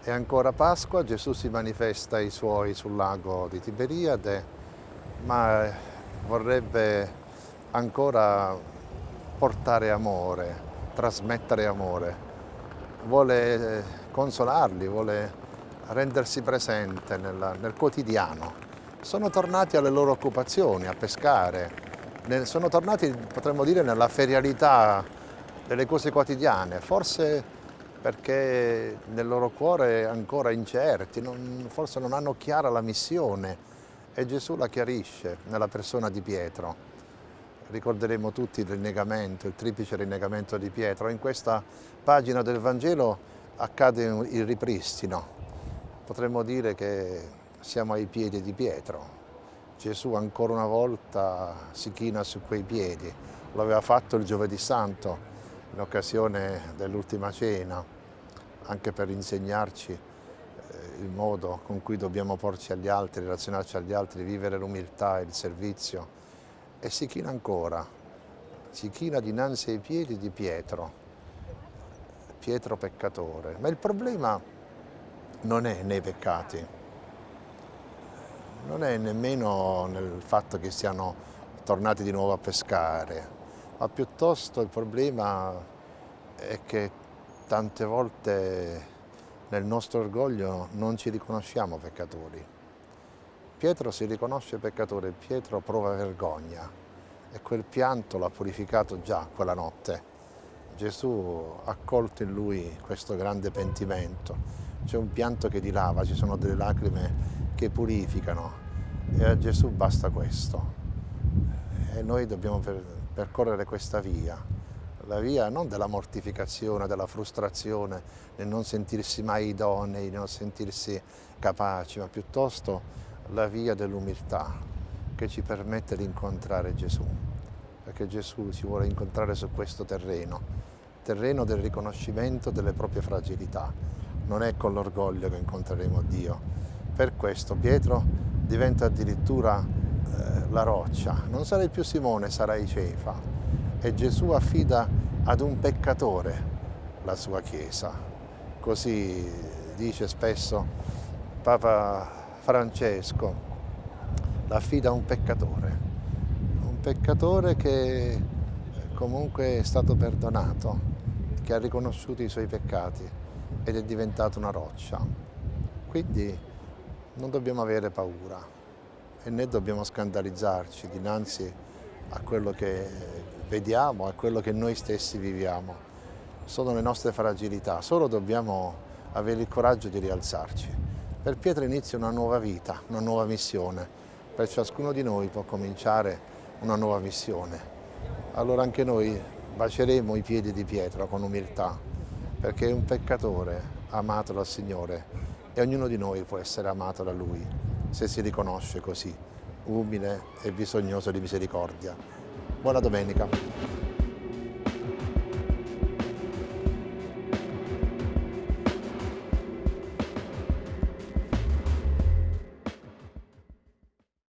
È ancora Pasqua, Gesù si manifesta ai suoi sul lago di Tiberiade, ma vorrebbe ancora portare amore, trasmettere amore. Vuole consolarli, vuole rendersi presente nel, nel quotidiano. Sono tornati alle loro occupazioni, a pescare, sono tornati, potremmo dire, nella ferialità delle cose quotidiane, forse perché nel loro cuore ancora incerti, non, forse non hanno chiara la missione e Gesù la chiarisce nella persona di Pietro. Ricorderemo tutti il rinnegamento, il triplice rinnegamento di Pietro. In questa pagina del Vangelo accade il ripristino. Potremmo dire che siamo ai piedi di Pietro. Gesù ancora una volta si china su quei piedi. Lo aveva fatto il giovedì santo, in occasione dell'ultima cena, anche per insegnarci eh, il modo con cui dobbiamo porci agli altri, relazionarci agli altri, vivere l'umiltà e il servizio. E si china ancora, si china dinanzi ai piedi di Pietro, Pietro peccatore. Ma il problema non è nei peccati, non è nemmeno nel fatto che siano tornati di nuovo a pescare, ma piuttosto il problema è che tante volte nel nostro orgoglio non ci riconosciamo peccatori. Pietro si riconosce peccatore, Pietro prova vergogna e quel pianto l'ha purificato già quella notte. Gesù ha colto in lui questo grande pentimento. C'è un pianto che dilava, ci sono delle lacrime che purificano e a Gesù basta questo. E noi dobbiamo percorrere questa via, la via non della mortificazione, della frustrazione, nel non sentirsi mai idonei, nel non sentirsi capaci, ma piuttosto la via dell'umiltà che ci permette di incontrare Gesù, perché Gesù ci vuole incontrare su questo terreno, terreno del riconoscimento delle proprie fragilità. Non è con l'orgoglio che incontreremo Dio. Per questo Pietro diventa addirittura la roccia, non sarai più Simone, sarai Cefa. E Gesù affida ad un peccatore la sua Chiesa. Così dice spesso Papa Francesco, l'affida a un peccatore, un peccatore che comunque è stato perdonato, che ha riconosciuto i suoi peccati ed è diventato una roccia. Quindi non dobbiamo avere paura e né dobbiamo scandalizzarci dinanzi a quello che vediamo, a quello che noi stessi viviamo. Sono le nostre fragilità, solo dobbiamo avere il coraggio di rialzarci. Per Pietro inizia una nuova vita, una nuova missione. Per ciascuno di noi può cominciare una nuova missione. Allora anche noi baceremo i piedi di Pietro con umiltà, perché è un peccatore amato dal Signore e ognuno di noi può essere amato da Lui se si riconosce così, umile e bisognoso di misericordia. Buona domenica.